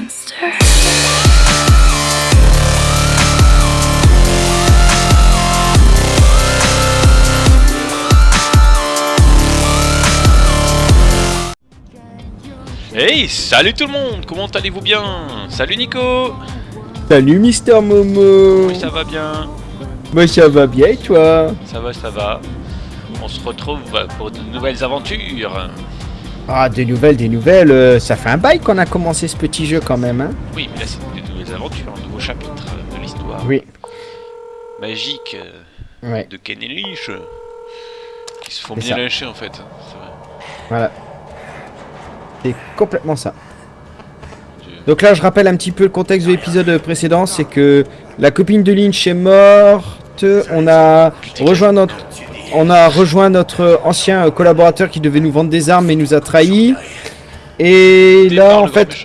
monster. Hey, salut tout le monde, comment allez-vous bien? Salut Nico Salut Mister Momo Oui, ça va bien Moi ça va bien et toi? Ça va, ça va. On se retrouve pour de nouvelles aventures. Ah des nouvelles, des nouvelles, euh, ça fait un bail qu'on a commencé ce petit jeu quand même hein Oui, mais là c'est de nouvelles aventures, un nouveau chapitre de l'histoire Oui, magique euh, ouais, de Ken et Lynch, euh, qui se font bien ça. lyncher en fait. C'est vrai. voilà. C'est complètement ça. Donc là je rappelle un petit peu le contexte de l'épisode précédent, c'est que la copine de Lynch est morte, on a rejoint notre... On a rejoint notre ancien collaborateur qui devait nous vendre des armes mais nous a trahis. Et là en fait.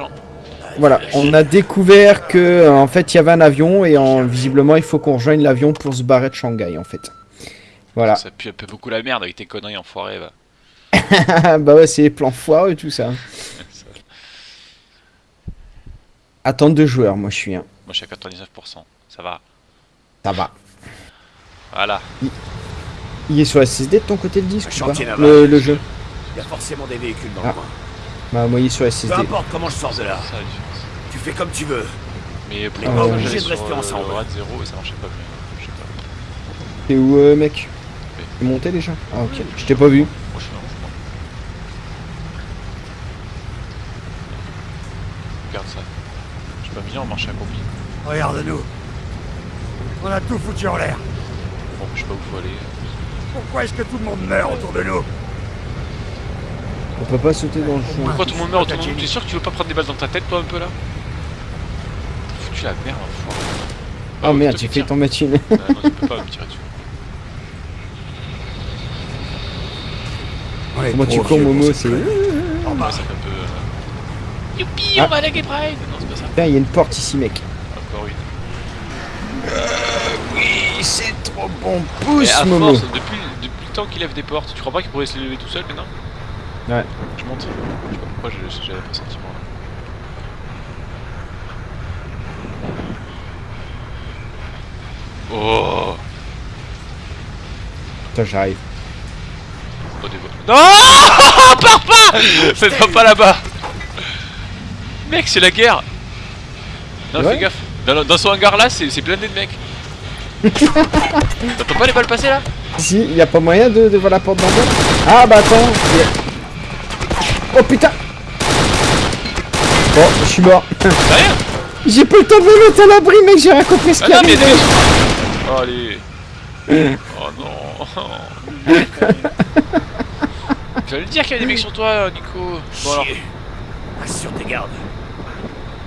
Voilà, on a découvert que euh, en fait il y avait un avion et en, visiblement il faut qu'on rejoigne l'avion pour se barrer de Shanghai en fait. Voilà. Ça pue un peu beaucoup la merde avec tes conneries enfoirées. Bah ouais, c'est les plans foireux et tout ça. Attente de joueurs, moi je suis un. Moi je suis à 99%, ça va. Ça va. Voilà. Il est sur la SSD de ton côté le disque Un ou pas chantier le, le jeu. Il y a forcément des véhicules dans Ah. le coin. Bah moi il est sur la Peu SSD. importe comment je sors de là, Ça, tu fais comme tu veux. Mais pour Ah, j'allais Obligé de rester euh, ensemble. le droite 0 et ça marchait pas bien. Je sais pas. T'es où euh, mec T'es monté déjà Ah ok, je t'ai pas vu. Regarde ça. Je suis pas bien en marche accompli. Regarde-nous. On a tout foutu en l'air. Bon, je sais pas où faut aller. Pourquoi est-ce que tout le monde meurt autour de nous On peut pas sauter dans le fond. Pourquoi tout le monde meurt autour de nous T'es sûr que tu veux pas prendre des balles dans ta tête toi un peu là T'as foutu la merde enfoiré. Oh ouais, merde, fait tire. ton machine. Ah, non, tu peux pas me tirer dessus. Est Comment tu cours Momo C'est... connerie. En Ouais, bas. ça fait un peu. euh, Youpi, Ah. on va à la Gay Pride Non, c'est pas ça. Putain, il y a une porte ici mec. Encore une. Oui, c'est trop bon. Pousse à Momo. force, depuis, temps qu'il lève des portes, tu crois pas qu'il pourrait se les lever tout seul maintenant Ouais. Je monte. Je sais pas pourquoi j'ai- j'avais pas sentiment là. Oh Putain, j'arrive. Oh des voix. Non Pars pas Faites pas pas là-bas Mec, c'est la guerre Non, Ouais. fais gaffe. Dans, dans son hangar là, c'est c'est blindé de mecs. T'entends pas les balles passer là? Si, il y a pas moyen de, de voir la porte d'en bas Ah bah attends. a- Oh putain Bon, je suis mort. J'ai pas le temps de me mettre à l'abri, mec, j'ai rien compris ce Ah qui non, mais arrive. Oh allez Oh non J'allais le dire qu'il y a des mecs sur toi, Nico Bon alors, Chier. Assure tes gardes.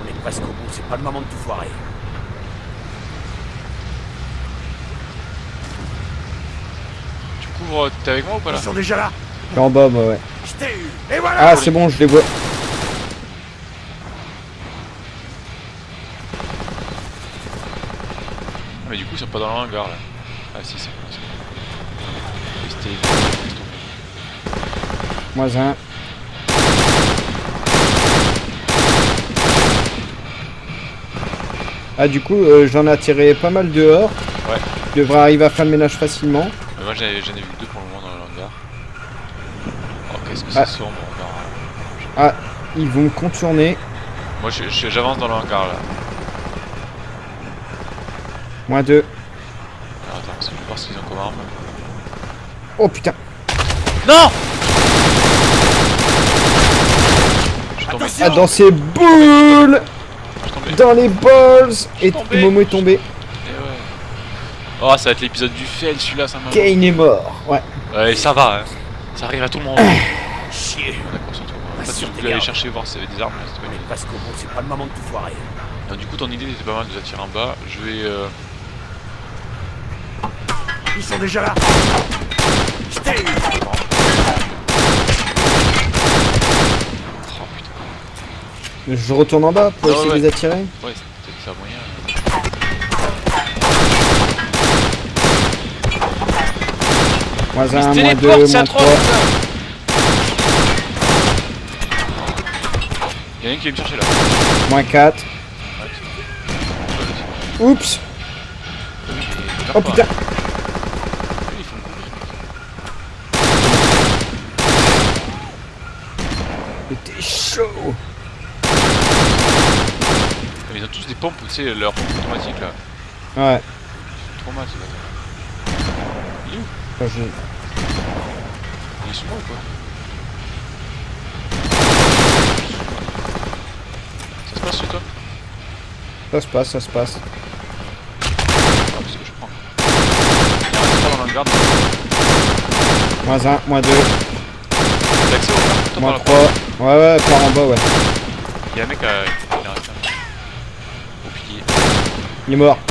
On est presque au bout, c'est pas le moment de tout foirer. Tu couvres, t'es avec moi ou pas là Ils sont déjà là. En bas, moi, ouais. Je t'ai eu. Et voilà Ah, c'est bon, je les vois. Ah, mais du coup ils sont pas dans le hangar là. Ah si c'est bon. c'est bon. C'était- Moi, un. Ah, du coup, euh, j'en ai attiré pas mal dehors. Ouais. Je devrais arriver à faire le ménage facilement. Mais moi j'en ai, j'en ai vu deux pour le moment dans le hangar. Ah. encore. Ah, ils vont me contourner. Moi j'avance dans le hangar là. Moins deux. Alors, attends, parce que je vais voir ce qu'ils ont comme arme. Oh putain. Non. Ah, dans ces boules. Dans les balls Et tombé. Momo est tombé. Eh ouais. Oh ça va être l'épisode du fail celui-là ça m'a. Kane est mort. Ouais. Ouais ça va hein. Ça arrive à tout le monde. du coup, ton idée était pas mal de attirer en bas. Je vais. Euh, Ils sont déjà là. Je t'ai oh, Je retourne en bas pour essayer de les attirer. Ouais, c'est peut-être ça moyen. Moins 1, moins 2, moins 3. Y'a un qui vient me chercher là. Moins 4. Oups Oh putain Mais t'es chaud Ils ont tous des pompes, tu sais, leur pompe automatique là. Ouais. C'est trop mal ce bâtard. Il est où? Il est sous moi ou quoi? Passe chez toi Ça se passe, ça se passe. Ah, parce que je prends. Il dans. Moins 1, moins 2, T'as accès au garde Toi, par moins là. 3. Ouais, ouais, par en bas, ouais. Il y a un mec à. Il. Au. Il est mort. Non,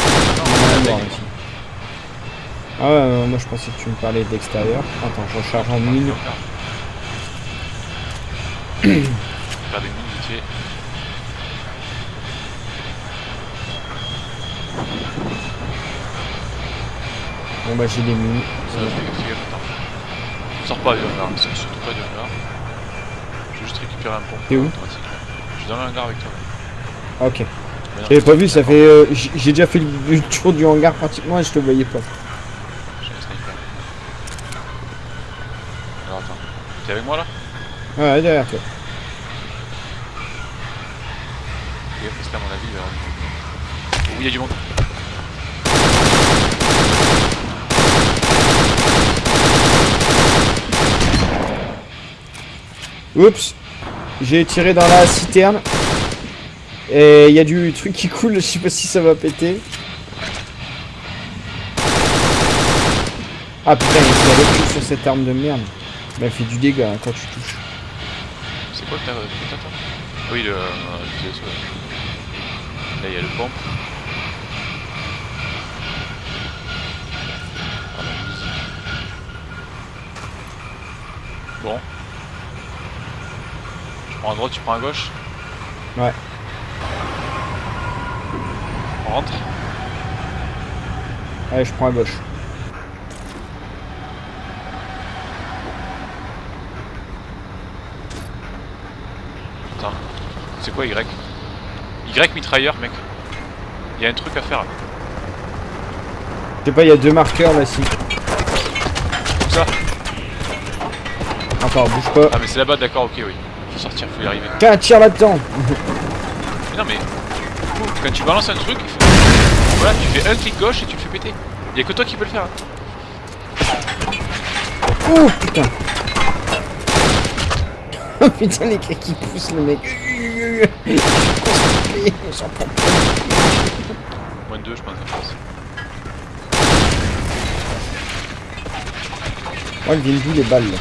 Il est non, mort ici. Ah ouais, euh, moi je pensais que tu me parlais d'extérieur. Attends, je recharge en mine. Faire des mines vite fait. Bon bah j'ai des mines. Ça, gaffe, attends. Sors pas du hangar, sors surtout pas. Je vais juste récupérer un pompe. T'es où. Je suis dans le hangar avec toi. Ah, Ok. J'avais pas vu, ça fait. euh, j'ai déjà fait le, tour du hangar pratiquement et je te voyais pas. J'ai un sniper. Alors attends. T'es avec moi là? Ouais, derrière toi. Gaffe parce qu'à mon avis. Oh, il y a du monde. Oups J'ai tiré dans la citerne. Et il y a du truc qui coule, je sais pas si ça va péter. Ah putain, il y a cul sur cette arme de merde. Bah, elle fait du dégât hein, quand tu touches. C'est quoi t'as, toi Oui le, euh, TSO, là. Il y a le pompe. Ah. Bon. Prends à droite, tu prends à gauche Ouais. On rentre Allez, je prends à gauche. Attends. C'est quoi Y? Y mitrailleur mec. Il y a un truc à faire. Je sais pas, il y a deux marqueurs là, si. Comme ça? Attends, bouge pas. Ah mais c'est là-bas d'accord ok oui. Faut sortir, faut y arriver. Tiens, tire là-dedans non mais quand tu balances un truc, il faut... Voilà, tu fais un clic gauche et tu le fais péter. Il y a que toi qui peux le faire. hein. Oh putain Oh putain, les gars qui poussent le mec. On s'en prend. Moins de 2 je pense. en France. Oh, elles viennent d'où les balles là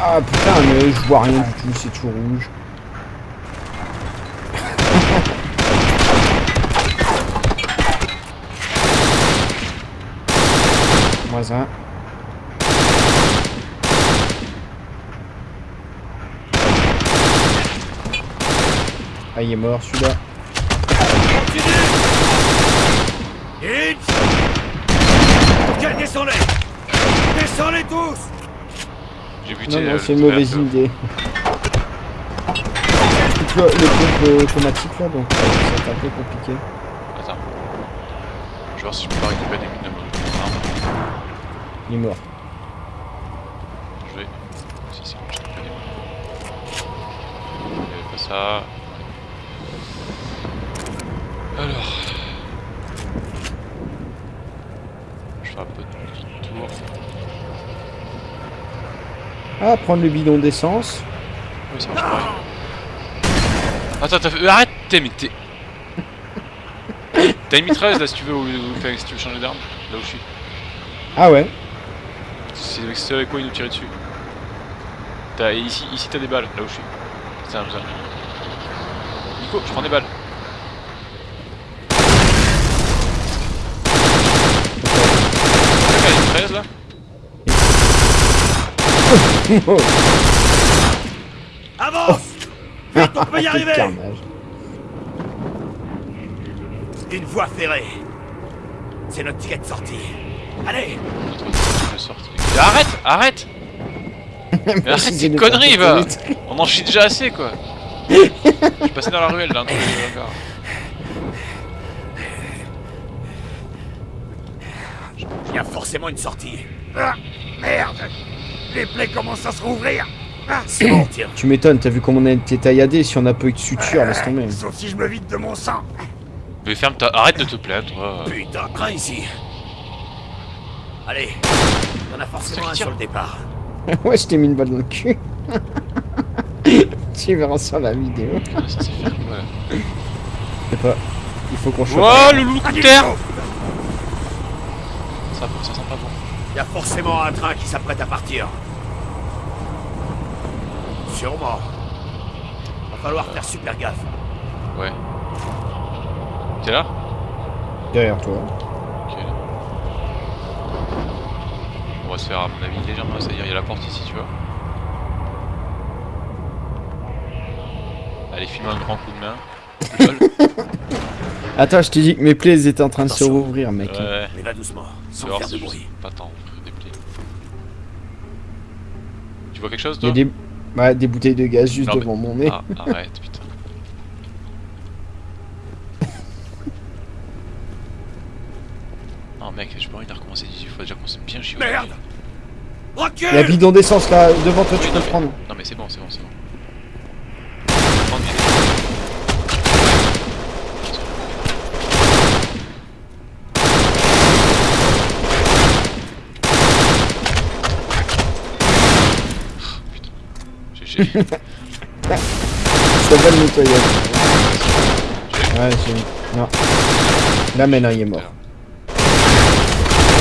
Ah putain, mais je vois rien du tout, c'est tout rouge. Moins un. Ah, il est mort celui-là. Continue Hitch Ok, descends-les Descends-les tous buté Non, euh, non, le c'est une mauvaise trailer, idée. Le, le pompe euh, automatique là, donc euh, c'est un peu compliqué. Attends. Je vais voir si je peux pas récupérer des mines. Il est mort. Je vais. Si, si, je récupère des mines. Il y avait pas ça. Alors. Je fais un peu de tour. Ah, prendre le bidon d'essence. Oui, ça marche pareil. Attends, t'as fait... euh, Arrête T'es mais t'es... T'as une mitrailleuse là si tu veux, ou, ou- enfin, si tu veux changer d'arme, là où je suis. Ah ouais. C'est avec, quoi ils nous tiraient dessus. T'as, ici, ici t'as des balles, là où je suis. C'est un besoin. Nico, je prends des balles. T'as une mitrailleuse là? Avance Vite, on peut y Quel arriver carnage. Une voie ferrée C'est notre ticket de sortie Allez sortie. Arrête Arrête Mais arrête ces conneries, va On en chie déjà assez, quoi Je suis passé dans la ruelle, là, un truc de regard. Il y a forcément une sortie. Ah, merde Les plaies commencent à se rouvrir. Ah, c'est bon, tiens. Tu m'étonnes, t'as vu comment on a été tailladé si on a pas eu de suture, laisse tomber. Sauf si je me vide de mon sang. Mais ferme ta... Arrête de te plaindre, toi Putain, crains ici. Allez, il y en a forcément un sur le départ. ouais, je t'ai mis une balle dans le cul. tu verras sur la vidéo. Ah, Ça c'est faire quoi là Je sais pas. Il faut qu'on chope. Oh, le loup de terre ça, ça sent pas bon. Il y a forcément un train qui s'apprête à partir. Sûrement. Va falloir faire super gaffe. Ouais. T'es là? Derrière toi. Ok. On va se faire à mon avis légèrement, c'est-à-dire il y a la porte ici, tu vois. Allez, file-moi un grand coup de main. Attends, je t'ai dit que mes plaies étaient en train de se rouvrir, mec. ouais. Mais va doucement, sans faire de c'est bruit. pas tant des plaies. Tu vois quelque chose Il y toi? a des... Ouais, des bouteilles de gaz juste Non, mais- devant mon nez. Ah, arrête, putain. Oh mec, j'ai pas envie de recommencer 18 fois déjà qu'on s'est bien chier. Merde Recule Il y a bidon d'essence là, devant toi, tu peux non, le prendre. Non mais c'est bon, c'est bon, c'est bon. Prends du- Oh, putain. J'ai- Ça va le nettoyage. Ouais, j'ai... Non. Là maintenant il est mort.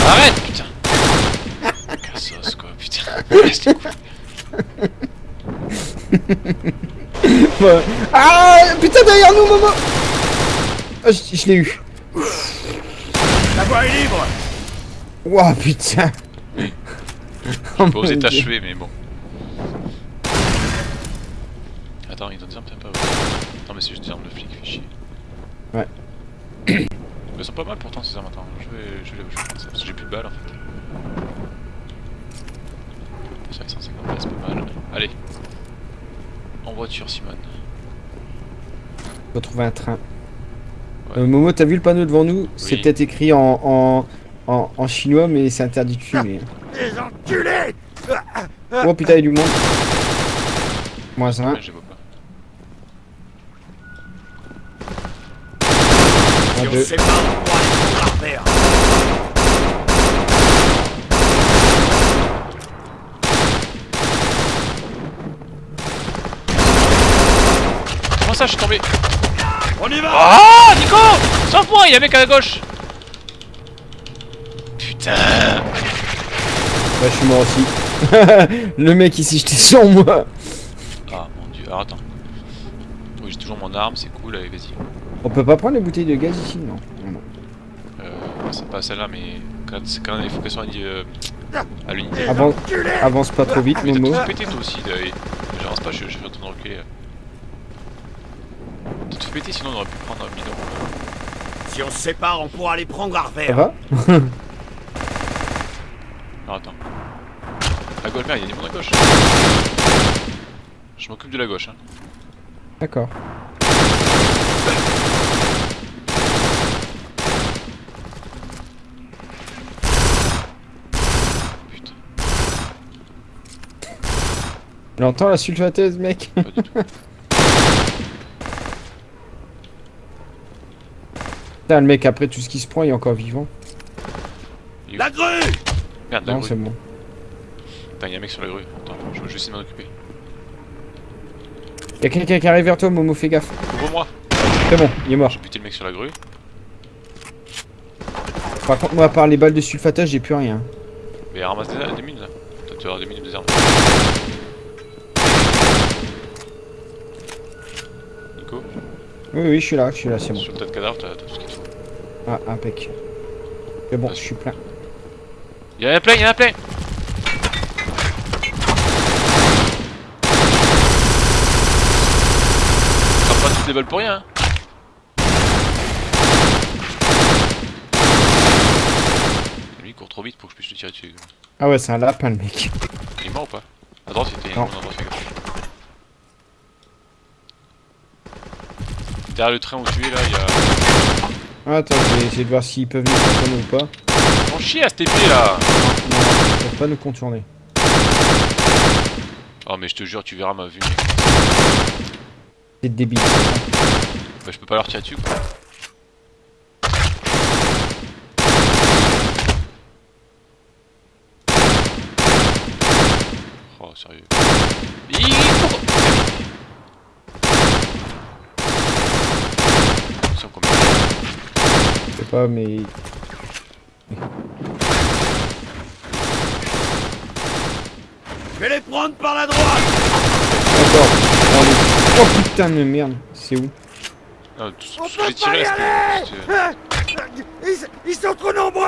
Arrête, putain Cassos quoi, putain. Laisse les couilles. Ah putain derrière nous Momo Ah, Je, je l'ai eu. La voie est libre Ouah putain J'ai Oh pas osé t'achever, mais bon. Attends, il donne des armes, t'aimes pas ouais. Non, mais c'est juste des armes de flic, fais chier. Ouais. Elles sont pas mal pourtant ces armes, attends, je vais, je vais, je vais prendre ça, parce que j'ai plus de balles en fait. C'est vrai que 150 balles, c'est pas mal. Allez. En voiture, Simone. Faut trouver un train. Ouais. Euh, Momo, t'as vu le panneau devant nous? C'est Oui. peut-être écrit en, en, en, en chinois, mais c'est interdit de fumer. Les enculés Oh putain, il y a du monde. Moins un. 2. Comment ça, je suis tombé On y va Oh, Nico Sauve-moi, il y a un mec à la gauche Putain Bah, je suis mort aussi. le mec ici, j'étais sur moi Ah, mon dieu, alors attends. Oui, j'ai toujours mon arme, c'est cool, allez, vas-y. On peut pas prendre les bouteilles de gaz ici Non. Non, non. Euh, c'est pas celle-là, mais quand, c'est quand il faut qu'elle soit euh, à l'unité. Avance pas trop vite, Mais t'as Momo. tout pété toi aussi. J'avance pas, je, je suis en train de reculer. T'as tout pété, sinon on aurait pu prendre un bidon. Si on se sépare, on pourra aller prendre Ça l'artère. va Alors attends. À gauche, merde, il y a des monde à gauche. Je m'occupe de la gauche, hein. D'accord. Putain, L'entends la sulfateuse, mec pas du tout. Putain, le mec, après tout ce qui se prend, il est encore vivant. La grue Merde, la Non, grue. c'est bon. Putain, y'a un mec sur la grue. Attends, je, vais essayer de m'en occuper. Y'a quelqu'un qui arrive vers toi, Momo, fais gaffe. Ouvre-moi C'est bon, il est mort. J'ai buté le mec sur la grue. Par contre, moi, à part les balles de sulfatage, j'ai plus rien. Mais ramasse des, des mines là. Toi, tu vas avoir des mines des armes. Nico, Oui, oui, je suis là, je suis là, c'est bon. sur le tas de cadavres, t'as t'as tout ce qu'il faut. Ah, impec. C'est bon, je suis plein. Y'en a plein, y'en a plein Prends pas toutes les balles pour rien. hein. Lui il court trop vite pour que je puisse le tirer dessus. Ah ouais, c'est un lapin, le mec. Il est mort ou pas? À droite a Non. un endroit, fais gaffe. Derrière le train où tu es là, il y a. Ah, attends, je vais essayer de voir s'ils peuvent nous contourner ou pas. On chie à cette épée là Non, ils peuvent pas nous contourner. Oh, mais je te jure, tu verras ma vue. C'est débile. Bah, je peux pas leur tirer dessus quoi. Oh, sérieux. Ih, cours Ils sont combien Je sais pas, mais. Je vais les prendre par la droite D'accord. Oh, oh putain de merde. C'est où? Ce On peut pas y aller ils, ils sont trop nombreux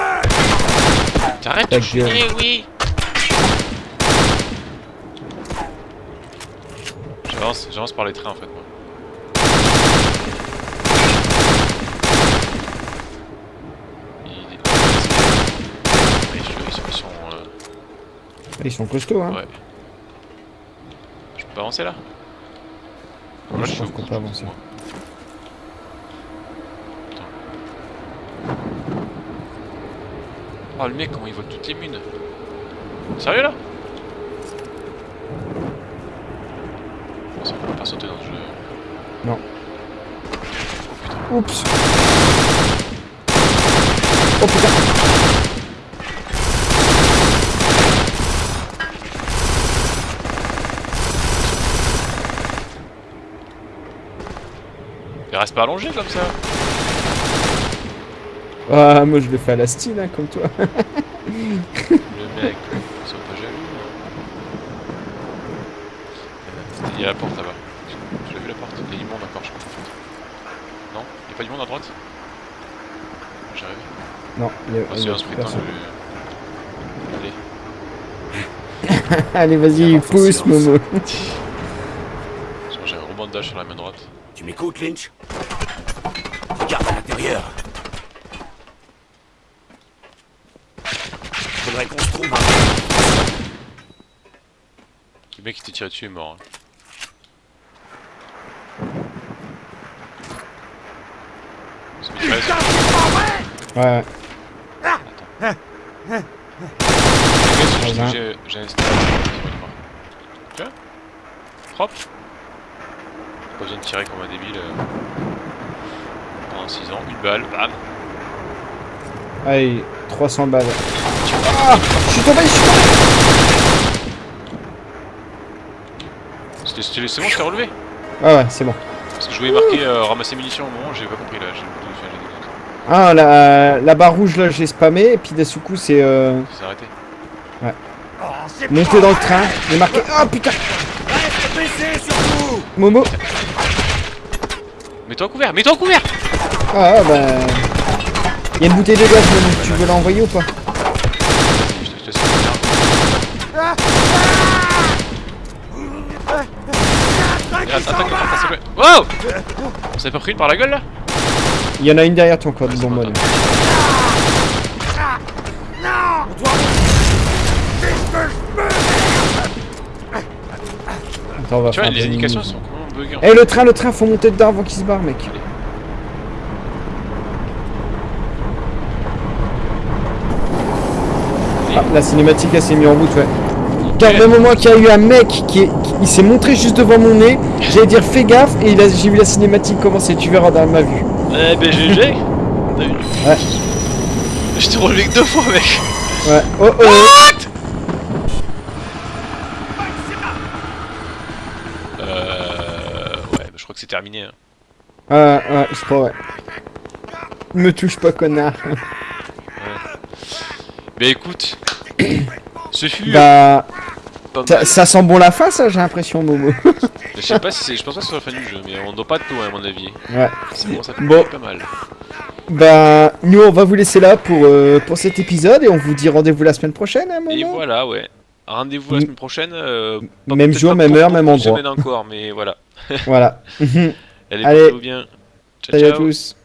T'arrêtes Ta de chier, gueule. oui J'avance, j'avance par les trains en fait moi. Ils... Mais je- ils sont... Ils sont euh, Ah, Ils sont costauds, hein. Ouais. Je peux pas avancer là Ouais, Là, je pense qu'on peut avancer. moi. Oh le mec comment il vole toutes les mines Sérieux là Ça on peut pas sauter dans le jeu. Non. Oh putain. Oups. Oh putain. Il reste pas allongé comme ça Ah, moi je le fais à la style, hein, comme toi. Le mec, ils sont pas jaloux. Euh, Il y a la porte là-bas. Je l'ai vu la porte. Il y a du monde encore, je crois. Non Il y a pas du monde à droite J'arrive. Non, il y a, il y a personne. Allez. Allez, vas-y, pousse. Momo. J'ai un rebondage sur la main droite. Tu m'écoutes, Lynch? Regarde à l'intérieur. Faudrait qu'on se trouve un... Le mec qui t'est tiré dessus est mort. hein. C'est mis Putain, très- c'est pas vrai Ouais, J'ai- Vas-y. J'ai j'ai un sniper. De tirer comme un débile. euh, Pendant 6 ans, une balle, bam allez, 300 balles. Ah, je suis tombé, je suis tombé. C'était c'était- c'est bon, je t'ai relevé Ah ouais, c'est bon. Parce que je voulais marquer euh, ramasser munitions au moment, j'ai pas compris là. j'ai- j'ai- j'ai- Ah, la, la barre rouge là, j'ai spammé, et puis d'un coup, c'est euh, C'est arrêté. Oh, c'est monté pas dans le train. Il est marqué. Ah putain, Momo. Mets-toi en couvert, mets-toi en couvert Ah bah. Il y a une bouteille de gaz. Tu veux l'envoyer ou pas? Je te je. Ah. Wow On s'est pas pris une par la gueule là? Il y en a une derrière ce que je veux Attends, on va Tu vois, les indications sont buggées en Eh le train, le train, faut monter dedans avant qu'il se barre, mec. Ah, la cinématique elle s'est mise en route, ouais. Même au moment qu'il y a eu un mec qui, est- qui- il s'est montré juste devant mon nez, j'allais dire fais gaffe et j'ai vu la cinématique commencer, tu verras dans ma vue. Eh ben GG T'as vu Ouais. Je t'ai relevé que deux fois mec Ouais. Oh oh. Ouais, bah, je crois que c'est terminé. hein. Ah ouais, je crois ouais. Me touche pas connard. Bah écoute, ce fut Bah pas ça, sent bon la fin ça j'ai l'impression Momo. Je sais pas si c'est, je pense pas que ce soit la fin du jeu, mais on doit pas tout à mon avis. Ouais. C'est bon, ça Bon. pas mal. Bah nous on va vous laisser là pour, euh, pour cet épisode et on vous dit rendez-vous la semaine prochaine hein, Et Momo voilà, ouais. Rendez-vous la semaine prochaine. euh, Même jour, même heure, même de endroit. semaines encore, mais voilà. Voilà. Allez, Allez. bien. Ciao, Salut à ciao. tous.